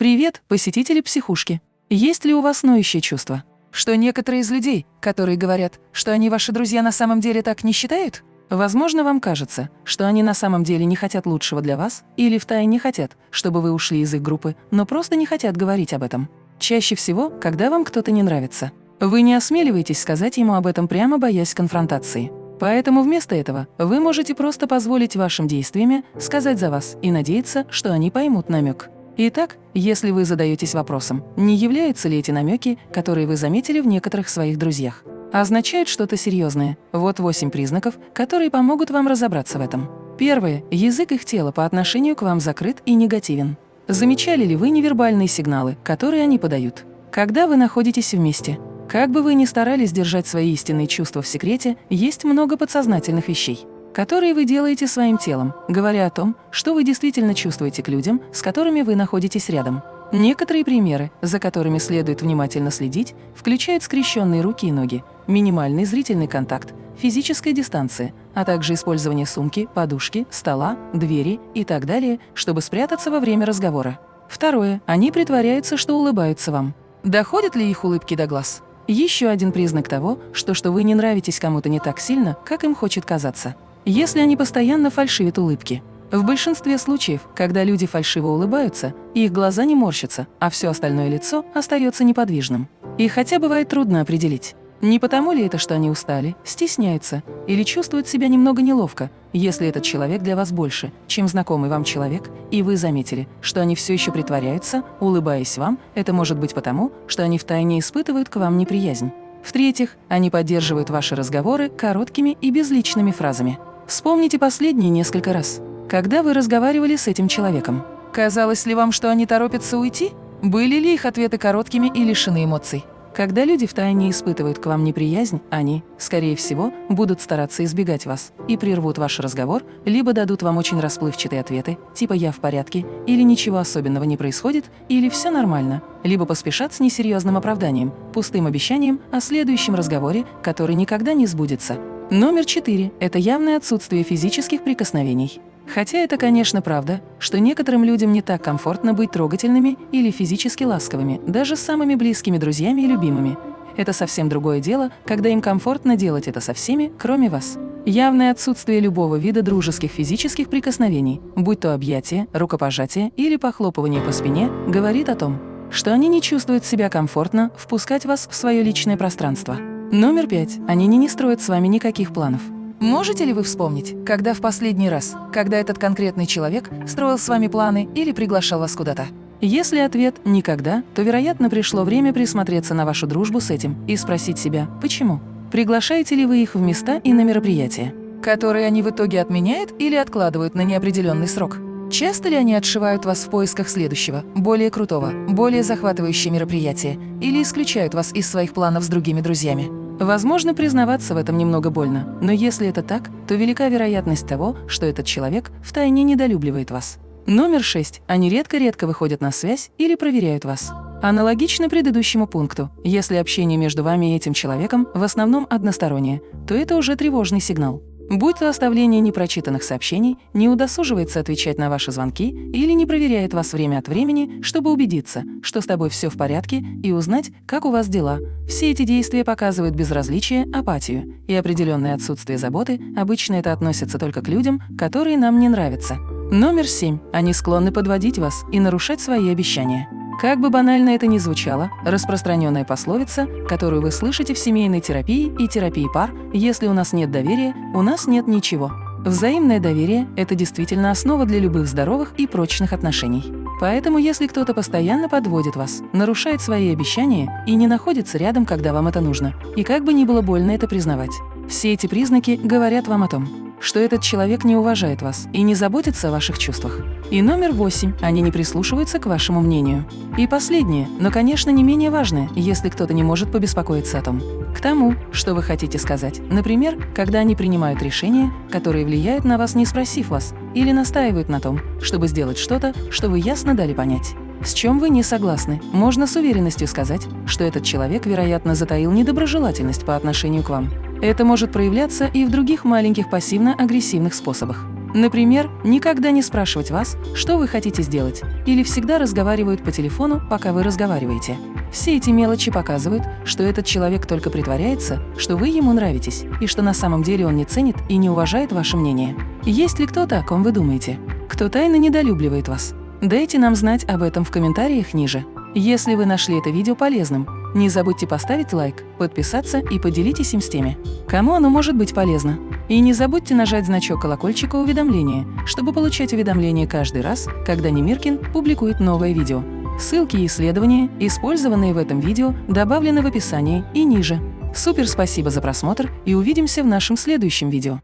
Привет, посетители психушки. Есть ли у вас ноющее чувство? Что некоторые из людей, которые говорят, что они ваши друзья, на самом деле так не считают? Возможно, вам кажется, что они на самом деле не хотят лучшего для вас или втайне хотят, чтобы вы ушли из их группы, но просто не хотят говорить об этом. Чаще всего, когда вам кто-то не нравится. Вы не осмеливаетесь сказать ему об этом прямо боясь конфронтации. Поэтому вместо этого вы можете просто позволить вашим действиями сказать за вас и надеяться, что они поймут намек. Итак, если вы задаетесь вопросом, не являются ли эти намеки, которые вы заметили в некоторых своих друзьях, означают что-то серьезное, вот восемь признаков, которые помогут вам разобраться в этом. Первое. Язык их тела по отношению к вам закрыт и негативен. Замечали ли вы невербальные сигналы, которые они подают? Когда вы находитесь вместе, как бы вы ни старались держать свои истинные чувства в секрете, есть много подсознательных вещей которые вы делаете своим телом, говоря о том, что вы действительно чувствуете к людям, с которыми вы находитесь рядом. Некоторые примеры, за которыми следует внимательно следить, включают скрещенные руки и ноги, минимальный зрительный контакт, физическая дистанция, а также использование сумки, подушки, стола, двери и так далее, чтобы спрятаться во время разговора. Второе. Они притворяются, что улыбаются вам. Доходят ли их улыбки до глаз? Еще один признак того, что, что вы не нравитесь кому-то не так сильно, как им хочет казаться если они постоянно фальшивят улыбки. В большинстве случаев, когда люди фальшиво улыбаются, их глаза не морщатся, а все остальное лицо остается неподвижным. И хотя бывает трудно определить, не потому ли это, что они устали, стесняются или чувствуют себя немного неловко, если этот человек для вас больше, чем знакомый вам человек, и вы заметили, что они все еще притворяются, улыбаясь вам, это может быть потому, что они втайне испытывают к вам неприязнь. В-третьих, они поддерживают ваши разговоры короткими и безличными фразами. Вспомните последние несколько раз, когда вы разговаривали с этим человеком. Казалось ли вам, что они торопятся уйти? Были ли их ответы короткими и лишены эмоций? Когда люди втайне испытывают к вам неприязнь, они, скорее всего, будут стараться избегать вас и прервут ваш разговор, либо дадут вам очень расплывчатые ответы, типа «я в порядке», или «ничего особенного не происходит», или «все нормально», либо поспешат с несерьезным оправданием, пустым обещанием о следующем разговоре, который никогда не сбудется. Номер четыре – это явное отсутствие физических прикосновений. Хотя это, конечно, правда, что некоторым людям не так комфортно быть трогательными или физически ласковыми, даже с самыми близкими друзьями и любимыми. Это совсем другое дело, когда им комфортно делать это со всеми, кроме вас. Явное отсутствие любого вида дружеских физических прикосновений, будь то объятие, рукопожатие или похлопывание по спине, говорит о том, что они не чувствуют себя комфортно впускать вас в свое личное пространство. Номер пять. Они не, не строят с вами никаких планов. Можете ли вы вспомнить, когда в последний раз, когда этот конкретный человек строил с вами планы или приглашал вас куда-то? Если ответ «никогда», то, вероятно, пришло время присмотреться на вашу дружбу с этим и спросить себя «почему?». Приглашаете ли вы их в места и на мероприятия, которые они в итоге отменяют или откладывают на неопределенный срок? Часто ли они отшивают вас в поисках следующего, более крутого, более захватывающего мероприятия или исключают вас из своих планов с другими друзьями? Возможно, признаваться в этом немного больно, но если это так, то велика вероятность того, что этот человек втайне недолюбливает вас. Номер шесть. Они редко-редко выходят на связь или проверяют вас. Аналогично предыдущему пункту, если общение между вами и этим человеком в основном одностороннее, то это уже тревожный сигнал. Будь то оставление непрочитанных сообщений, не удосуживается отвечать на ваши звонки или не проверяет вас время от времени, чтобы убедиться, что с тобой все в порядке и узнать, как у вас дела. Все эти действия показывают безразличие, апатию и определенное отсутствие заботы. Обычно это относится только к людям, которые нам не нравятся. Номер семь. Они склонны подводить вас и нарушать свои обещания. Как бы банально это ни звучало, распространенная пословица, которую вы слышите в семейной терапии и терапии пар, если у нас нет доверия, у нас нет ничего. Взаимное доверие – это действительно основа для любых здоровых и прочных отношений. Поэтому если кто-то постоянно подводит вас, нарушает свои обещания и не находится рядом, когда вам это нужно, и как бы ни было больно это признавать, все эти признаки говорят вам о том, что этот человек не уважает вас и не заботится о ваших чувствах. И номер восемь – они не прислушиваются к вашему мнению. И последнее, но, конечно, не менее важное, если кто-то не может побеспокоиться о том, к тому, что вы хотите сказать. Например, когда они принимают решения, которые влияют на вас, не спросив вас, или настаивают на том, чтобы сделать что-то, что вы ясно дали понять. С чем вы не согласны, можно с уверенностью сказать, что этот человек, вероятно, затаил недоброжелательность по отношению к вам. Это может проявляться и в других маленьких пассивно-агрессивных способах. Например, никогда не спрашивать вас, что вы хотите сделать, или всегда разговаривают по телефону, пока вы разговариваете. Все эти мелочи показывают, что этот человек только притворяется, что вы ему нравитесь, и что на самом деле он не ценит и не уважает ваше мнение. Есть ли кто-то, о ком вы думаете? Кто тайно недолюбливает вас? Дайте нам знать об этом в комментариях ниже. Если вы нашли это видео полезным, не забудьте поставить лайк, подписаться и поделитесь им с теми, кому оно может быть полезно. И не забудьте нажать значок колокольчика уведомления, чтобы получать уведомления каждый раз, когда Немиркин публикует новое видео. Ссылки и исследования, использованные в этом видео, добавлены в описании и ниже. Супер спасибо за просмотр и увидимся в нашем следующем видео.